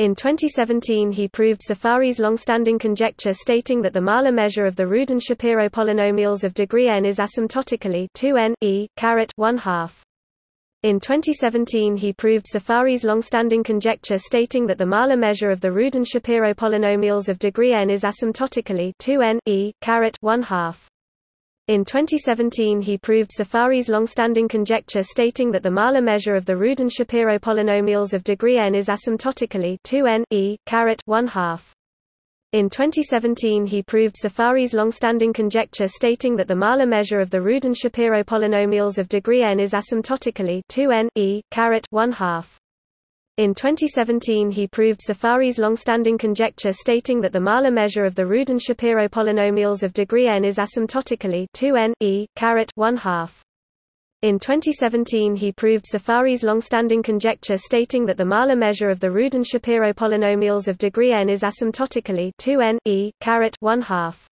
In 2017 he proved Saffari's long-standing conjecture stating that the Mahler measure of the Rudin-Shapiro polynomials of degree n is asymptotically 2n e 1 half. In 2017 he proved Saffari's long-standing conjecture stating that the Mahler measure of the Rudin-Shapiro polynomials of degree n is asymptotically 2n e 1 half. In 2017 he proved Saffari's long-standing conjecture stating that the Mahler measure of the Rudin-Shapiro polynomials of degree n is asymptotically 2n e 1 half. In 2017 he proved Saffari's long-standing conjecture stating that the Mahler measure of the Rudin-Shapiro polynomials of degree n is asymptotically 2n e 1 half. In 2017 he proved Saffari's long-standing conjecture stating that the Mahler measure of the Rudin-Shapiro polynomials of degree n is asymptotically 2n e 1 half. In 2017 he proved Saffari's long-standing conjecture stating that the Mahler measure of the Rudin-Shapiro polynomials of degree n is asymptotically 2n e 1 half.